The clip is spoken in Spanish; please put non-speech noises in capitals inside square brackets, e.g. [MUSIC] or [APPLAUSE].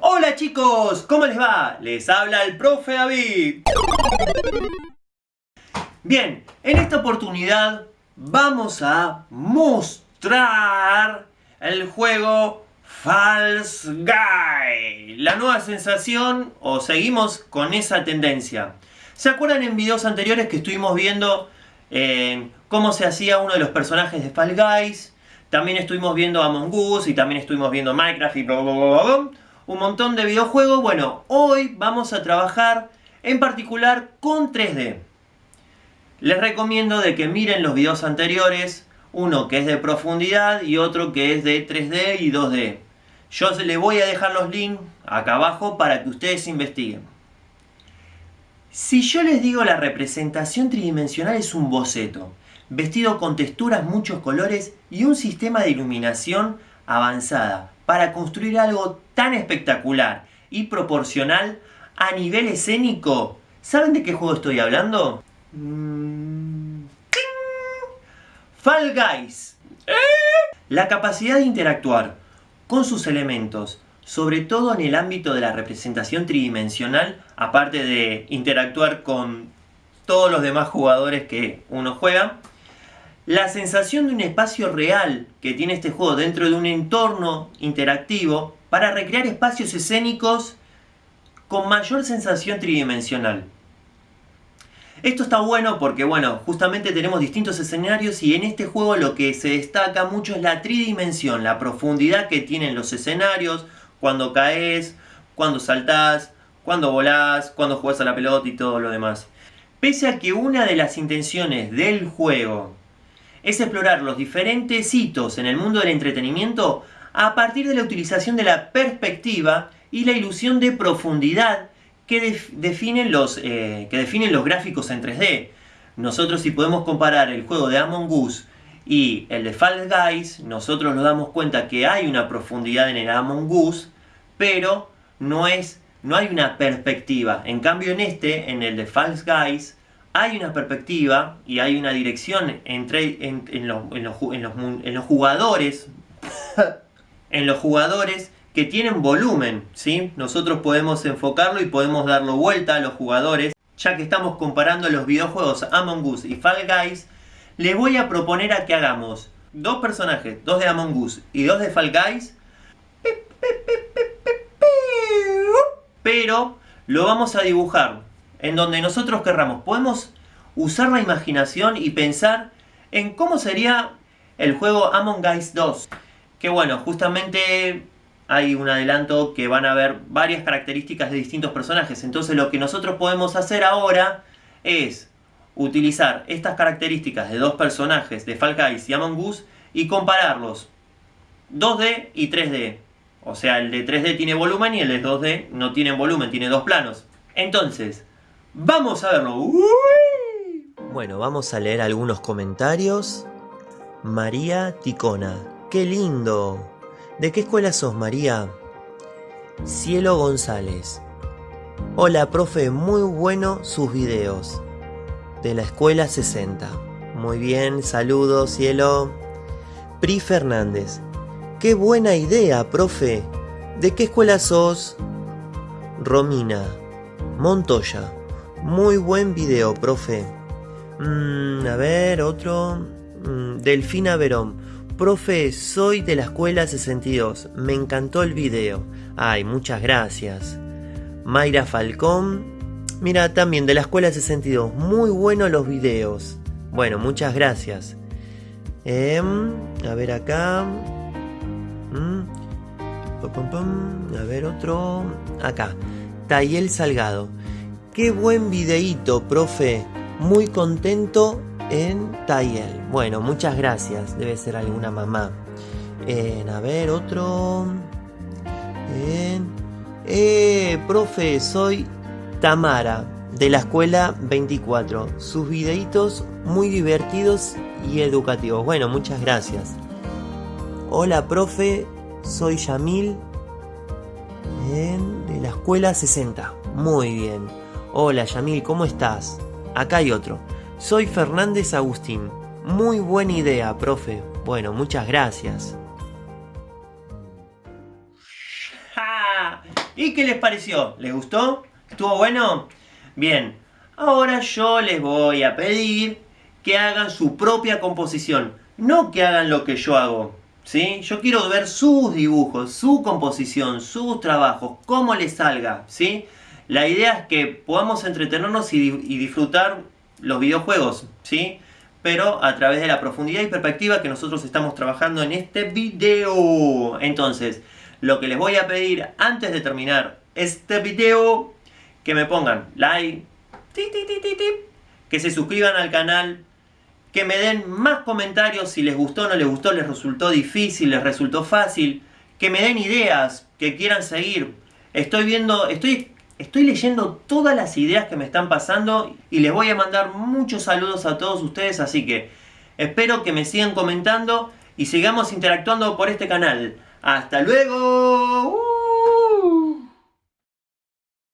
Hola chicos, ¿cómo les va? Les habla el profe David. Bien, en esta oportunidad vamos a mostrar el juego False Guy. La nueva sensación o seguimos con esa tendencia. ¿Se acuerdan en videos anteriores que estuvimos viendo eh, cómo se hacía uno de los personajes de Fall Guys? También estuvimos viendo Among Us y también estuvimos viendo Minecraft y bla bla bla. Un montón de videojuegos. Bueno, hoy vamos a trabajar en particular con 3D. Les recomiendo de que miren los videos anteriores, uno que es de profundidad y otro que es de 3D y 2D. Yo les voy a dejar los links acá abajo para que ustedes investiguen. Si yo les digo la representación tridimensional es un boceto, vestido con texturas, muchos colores y un sistema de iluminación avanzada para construir algo tan espectacular y proporcional a nivel escénico, ¿saben de qué juego estoy hablando? Mm. Fall Guys. La capacidad de interactuar con sus elementos, sobre todo en el ámbito de la representación tridimensional, aparte de interactuar con todos los demás jugadores que uno juega, la sensación de un espacio real que tiene este juego dentro de un entorno interactivo para recrear espacios escénicos con mayor sensación tridimensional. Esto está bueno porque, bueno, justamente tenemos distintos escenarios y en este juego lo que se destaca mucho es la tridimensión, la profundidad que tienen los escenarios, cuando caes, cuando saltás, cuando volás, cuando jugás a la pelota y todo lo demás. Pese a que una de las intenciones del juego es explorar los diferentes hitos en el mundo del entretenimiento a partir de la utilización de la perspectiva y la ilusión de profundidad que, definen los, eh, que definen los gráficos en 3D. Nosotros si podemos comparar el juego de Among Us y el de Fall Guys, nosotros nos damos cuenta que hay una profundidad en el Among Us, pero no, es, no hay una perspectiva. En cambio en este, en el de Fall Guys, hay una perspectiva y hay una dirección entre, en, los, en, los, en los jugadores, [LAUGHS] en los jugadores que tienen volumen, ¿sí? Nosotros podemos enfocarlo y podemos darlo vuelta a los jugadores. Ya que estamos comparando los videojuegos Among Us y Fall Guys, les voy a proponer a que hagamos dos personajes, dos de Among Us y dos de Fall Guys, pero lo vamos a dibujar en donde nosotros querramos. Podemos usar la imaginación y pensar en cómo sería el juego Among Us 2. Que bueno, justamente hay un adelanto que van a ver varias características de distintos personajes. Entonces lo que nosotros podemos hacer ahora es utilizar estas características de dos personajes de Fall Guys y Among Us y compararlos 2D y 3D. O sea, el de 3D tiene volumen y el de 2D no tiene volumen, tiene dos planos. Entonces, vamos a verlo. Bueno, vamos a leer algunos comentarios. María Ticona. ¡Qué lindo! ¿De qué escuela sos, María? Cielo González. Hola, profe, muy bueno sus videos. De la escuela 60. Muy bien, saludos, cielo. Pri Fernández. Qué buena idea, profe. ¿De qué escuela sos? Romina. Montoya. Muy buen video, profe. Mm, a ver, otro. Mm, Delfina Verón. Profe, soy de la escuela 62. Me encantó el video. Ay, muchas gracias. Mayra Falcón. Mira, también de la escuela 62. Muy buenos los videos. Bueno, muchas gracias. Em, a ver acá. Mm. A ver otro. Acá. Tayel Salgado. Qué buen videíto, profe. Muy contento en Tayel. Bueno, muchas gracias. Debe ser alguna mamá. En, a ver, otro. En, eh, profe, soy Tamara de la escuela 24. Sus videitos muy divertidos y educativos. Bueno, muchas gracias. Hola, profe, soy Yamil de la escuela 60. Muy bien. Hola, Yamil, ¿cómo estás? Acá hay otro. Soy Fernández Agustín. Muy buena idea, profe. Bueno, muchas gracias. ¿Y qué les pareció? ¿Les gustó? ¿Estuvo bueno? Bien, ahora yo les voy a pedir que hagan su propia composición. No que hagan lo que yo hago. ¿sí? Yo quiero ver sus dibujos, su composición, sus trabajos, cómo les salga. ¿sí? La idea es que podamos entretenernos y, disfrutar los videojuegos. ¿sí? pero a través de la profundidad y perspectiva que nosotros estamos trabajando en este video. Entonces, lo que les voy a pedir antes de terminar este video, que me pongan like, que se suscriban al canal, que me den más comentarios si les gustó, no les gustó, les resultó difícil, les resultó fácil, que me den ideas, que quieran seguir. Estoy viendo, estoy Estoy leyendo todas las ideas que me están pasando y les voy a mandar muchos saludos a todos ustedes, así que espero que me sigan comentando y sigamos interactuando por este canal. ¡Hasta luego!